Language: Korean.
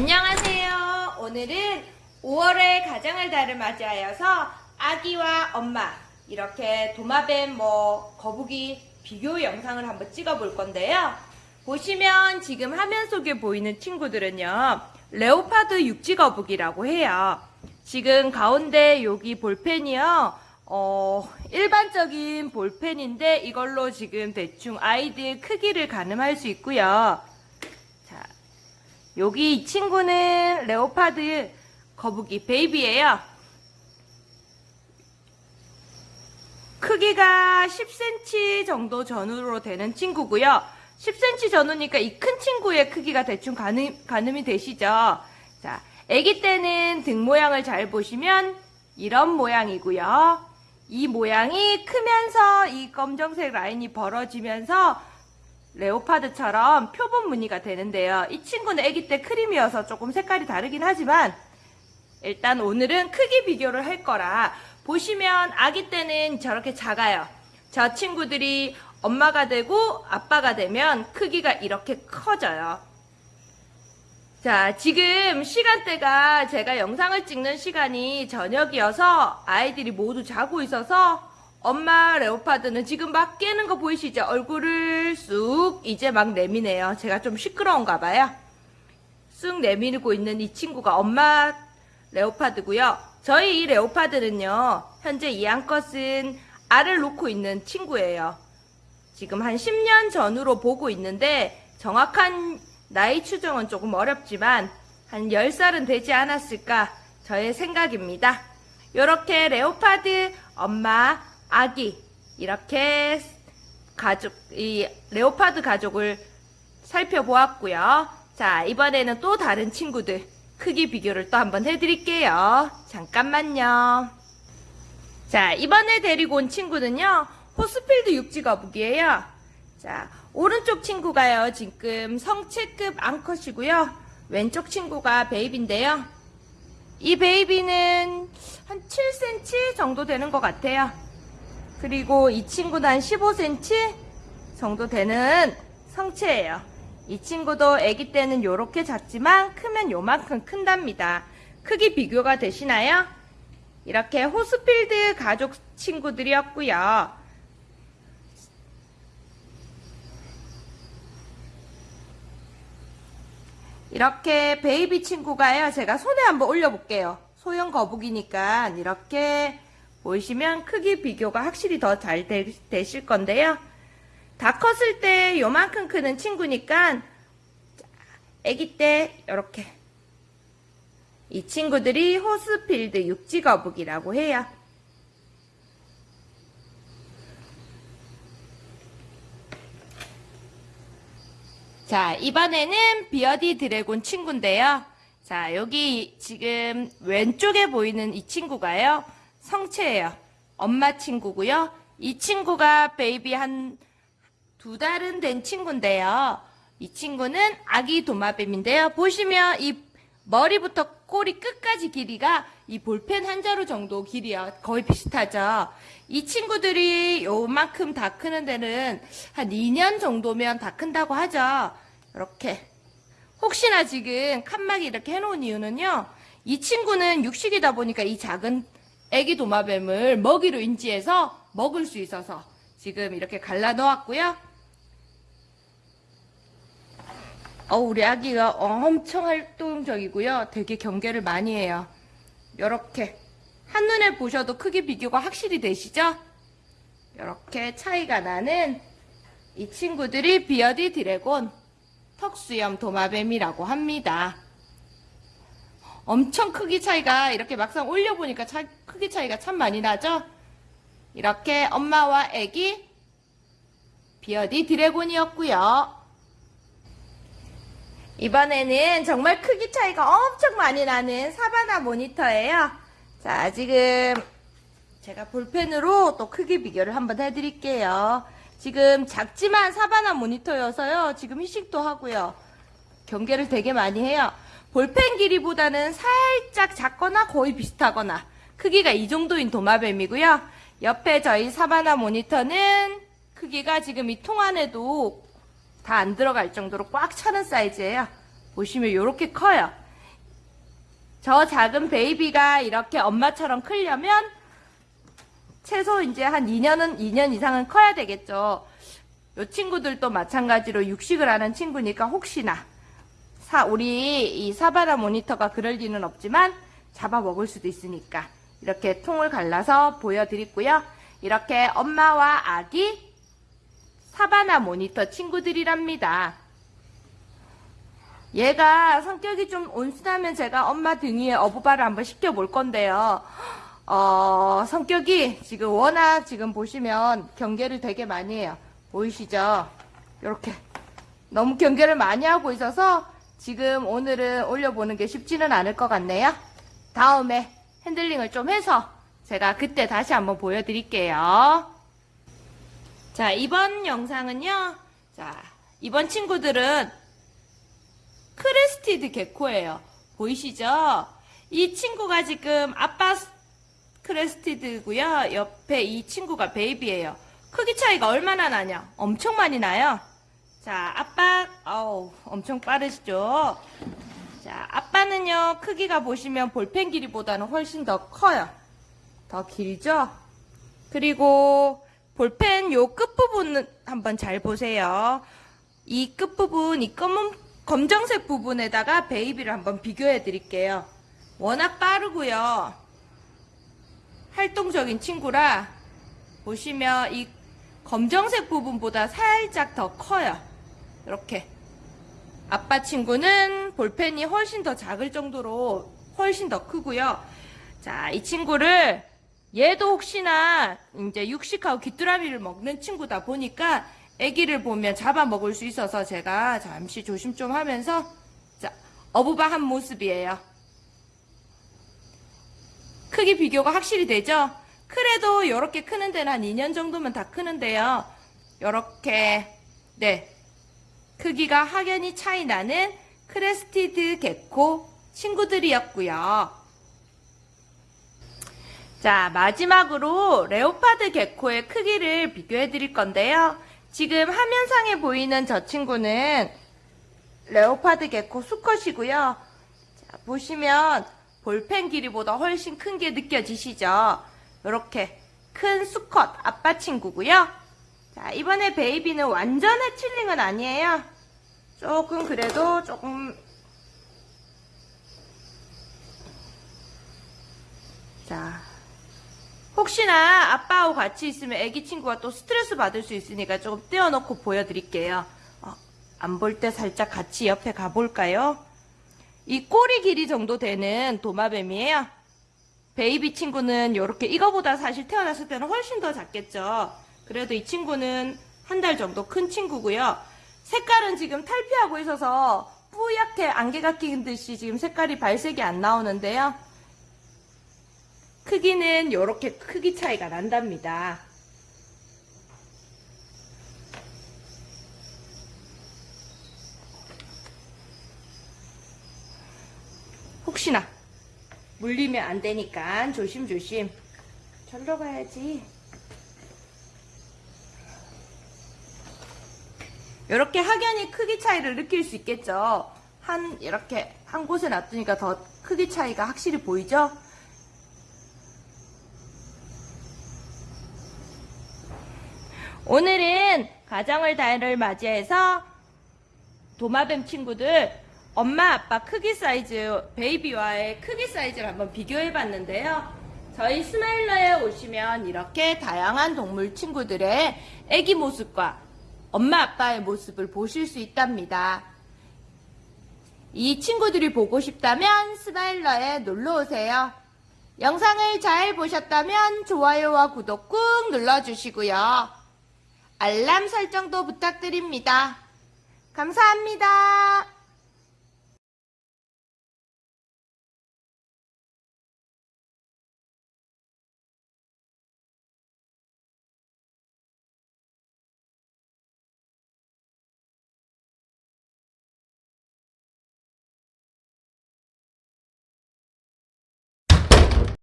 안녕하세요. 오늘은 5월의 가정의 달을 맞이하여서 아기와 엄마 이렇게 도마뱀 뭐 거북이 비교 영상을 한번 찍어 볼 건데요. 보시면 지금 화면 속에 보이는 친구들은요. 레오파드 육지거북이라고 해요. 지금 가운데 여기 볼펜이요. 어, 일반적인 볼펜인데 이걸로 지금 대충 아이들 크기를 가늠할 수 있고요. 자, 여기 이 친구는 레오파드 거북이 베이비예요. 크기가 10cm 정도 전후로 되는 친구고요. 10cm 전후니까 이 큰 친구의 크기가 대충 가늠, 가늠이 되시죠? 자, 아기 때는 등 모양을 잘 보시면 이런 모양이고요. 이 모양이 크면서 이 검정색 라인이 벌어지면서 레오파드처럼 표본 무늬가 되는데요. 이 친구는 아기 때 크림이어서 조금 색깔이 다르긴 하지만 일단 오늘은 크기 비교를 할 거라 보시면 아기 때는 저렇게 작아요. 저 친구들이 엄마가 되고 아빠가 되면 크기가 이렇게 커져요. 자, 지금 시간대가 제가 영상을 찍는 시간이 저녁이어서 아이들이 모두 자고 있어서 엄마 레오파드는 지금 막 깨는 거 보이시죠? 얼굴을 쑥 이제 막 내미네요. 제가 좀 시끄러운가 봐요. 쑥 내밀고 있는 이 친구가 엄마 레오파드고요. 저희 이 레오파드는요. 현재 이 암컷은 알을 놓고 있는 친구예요. 지금 한 10년 전으로 보고 있는데 정확한 나이 추정은 조금 어렵지만 한 10살은 되지 않았을까 저의 생각입니다. 이렇게 leopard 엄마 아기 이렇게 가족 이 leopard 가족을 살펴보았고요. 자 이번에는 또 다른 친구들 크기 비교를 또 한번 해드릴게요. 잠깐만요. 자 이번에 데리고 온 친구는요 호스필드 육지거북이에요. 자 오른쪽 친구가요 지금 성체급 암컷이고요. 왼쪽 친구가 베이비인데요. 이 베이비는 한 7cm 정도 되는 것 같아요. 그리고 이 친구는 한 15cm 정도 되는 성체예요. 이 친구도 아기 때는 이렇게 작지만 크면 요만큼 큰답니다. 크기 비교가 되시나요? 이렇게 호스필드 가족 친구들이었고요. 이렇게 baby 친구가요. 제가 손에 한번 올려볼게요. 소형 거북이니까 이렇게 보시면 크기 비교가 확실히 더 잘 되실 건데요. 다 컸을 때 요만큼 크는 친구니까 아기 때 이렇게 이 친구들이 호스필드 육지거북이라고 해요. 자 이번에는 bearded dragon 친구인데요. 자 여기 지금 왼쪽에 보이는 이 친구가요. 성체예요. 엄마 친구고요. 이 친구가 baby 한 두 달은 된 친구인데요. 이 친구는 아기 도마뱀인데요. 보시면 이 머리부터 꼬리 끝까지 길이가 이 볼펜 한 자루 정도 길이야. 거의 비슷하죠. 이 친구들이 요만큼 다 크는 데는 한 2년 정도면 다 큰다고 하죠. 이렇게. 혹시나 지금 칸막이 이렇게 해놓은 이유는요. 이 친구는 육식이다 보니까 이 작은 애기 도마뱀을 먹이로 인지해서 먹을 수 있어서 지금 이렇게 갈라 놓았고요. 어, 우리 아기가 엄청 활동적이고요. 되게 경계를 많이 해요. 이렇게 한눈에 보셔도 크기 비교가 확실히 되시죠? 이렇게 차이가 나는 이 친구들이 bearded dragon 턱수염 도마뱀이라고 합니다. 엄청 크기 차이가 이렇게 막상 올려보니까 차, 크기 차이가 참 많이 나죠? 이렇게 엄마와 애기 bearded dragon이었고요. 이번에는 정말 크기 차이가 엄청 많이 나는 savannah monitor예요. 자, 지금 제가 볼펜으로 또 크기 비교를 한번 해드릴게요. 지금 작지만 사바나 모니터여서요. 지금 희식도 하고요. 경계를 되게 많이 해요. 볼펜 길이보다는 살짝 작거나 거의 비슷하거나 크기가 이 정도인 도마뱀이고요. 옆에 저희 사바나 모니터는 크기가 지금 이 통 안에도 다 안 들어갈 정도로 꽉 차는 사이즈예요. 보시면 이렇게 커요. 저 작은 베이비가 이렇게 엄마처럼 크려면 최소 이제 한 2년은 2년 이상은 커야 되겠죠. 요 친구들도 마찬가지로 육식을 하는 친구니까 혹시나 사 우리 이 사바나 모니터가 그럴 리는 없지만 잡아 먹을 수도 있으니까 이렇게 통을 갈라서 보여드리고요. 이렇게 엄마와 아기 사바나 모니터 친구들이랍니다. 얘가 성격이 좀 온순하면 제가 엄마 등 위에 어부바를 한번 시켜볼 건데요. 어, 성격이 지금 워낙 지금 보시면 경계를 되게 많이 해요. 보이시죠? 이렇게 너무 경계를 많이 하고 있어서 지금 오늘은 올려보는 게 쉽지는 않을 것 같네요. 다음에 핸들링을 좀 해서 제가 그때 다시 한번 보여드릴게요. 자, 이번 영상은요. 자, 이번 친구들은 crested gecko예요. 보이시죠? 이 친구가 지금 아빠 crested고요. 옆에 이 친구가 baby예요. 크기 차이가 얼마나 나냐? 엄청 많이 나요. 자, 아빠, 아우, 엄청 빠르시죠? 자, 아빠는요, 크기가 보시면 볼펜 길이보다는 훨씬 더 커요. 더 길죠? 그리고 볼펜 요 끝부분 한번 잘 보세요. 이 끝부분, 이 검은, 검정색 부분에다가 베이비를 한번 비교해 드릴게요. 워낙 빠르고요. 활동적인 친구라 보시면 이 검정색 부분보다 살짝 더 커요. 이렇게. 아빠 친구는 볼펜이 훨씬 더 작을 정도로 훨씬 더 크고요. 자, 이 친구를 얘도 혹시나 이제 육식하고 귀뚜라미를 먹는 친구다 보니까 아기를 보면 잡아먹을 수 있어서 제가 잠시 조심 좀 하면서 자, 어부바 한 모습이에요. 크기 비교가 확실히 되죠? 그래도 이렇게 크는 데는 한 2년 정도면 다 크는데요. 이렇게 네 크기가 확연히 차이 나는 crested gecko 친구들이었고요. 자 마지막으로 leopard gecko의 크기를 비교해 드릴 건데요. 지금 화면상에 보이는 저 친구는 leopard gecko 수컷이고요. 자, 보시면 볼펜 길이보다 훨씬 큰 게 느껴지시죠? 이렇게 큰 수컷 아빠 친구고요. 자, 이번에 베이비는 완전 해칠링은 아니에요. 조금 그래도 조금 자 혹시나 아빠하고 같이 있으면 애기 친구가 또 스트레스 받을 수 있으니까 조금 떼어놓고 보여드릴게요. 어, 안볼 때 살짝 같이 옆에 가볼까요? 이 꼬리 길이 정도 되는 도마뱀이에요. 베이비 친구는 이렇게 이거보다 사실 태어났을 때는 훨씬 더 작겠죠. 그래도 이 친구는 한 달 정도 큰 친구고요. 색깔은 지금 탈피하고 있어서 뿌옇게 안개가 낀 듯이 지금 색깔이 발색이 안 나오는데요. 크기는 이렇게 크기 차이가 난답니다. 혹시나 물리면 안 되니까 조심조심. 절로 가야지. 이렇게 확연히 크기 차이를 느낄 수 있겠죠. 한 이렇게 한 곳에 놔두니까 더 크기 차이가 확실히 보이죠. 오늘은 가정을 달을 맞이해서 도마뱀 친구들 엄마 아빠 크기 사이즈 베이비와의 크기 사이즈를 한번 비교해 봤는데요. 저희 스마일러에 오시면 이렇게 다양한 동물 친구들의 애기 모습과 엄마 아빠의 모습을 보실 수 있답니다. 이 친구들이 보고 싶다면 스마일러에 놀러 오세요. 영상을 잘 보셨다면 좋아요와 구독 꾹 눌러주시고요. 알람 설정도 부탁드립니다. 감사합니다.